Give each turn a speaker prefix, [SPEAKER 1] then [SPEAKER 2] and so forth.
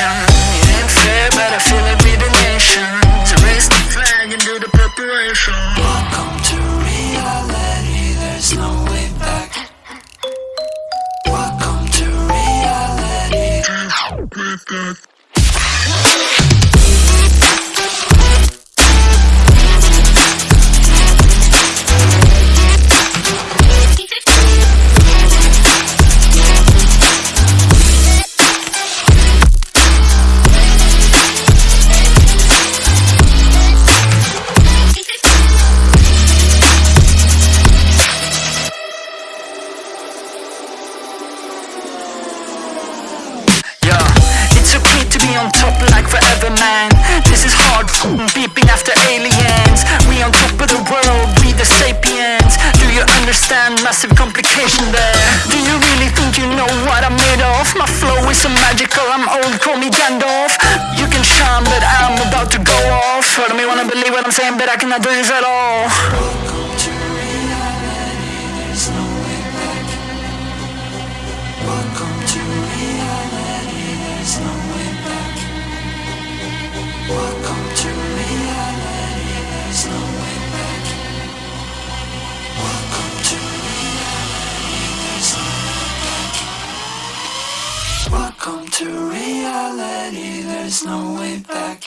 [SPEAKER 1] operation. It ain't fair, but I feel it with the nation. To raise the flag and do the preparation. Welcome to reality. There's no way back. Welcome to reality. Yeah, like forever, man. This is hard, beeping after aliens. We on top of the world, we the sapiens. Do you understand massive complication there? Do you really think you know what I'm made of? My flow is so magical, I'm old, call me Gandalf. You can shine, but I'm about to go off. Of me wanna believe what I'm saying, but I cannot do this at all. To reality, there's no way back.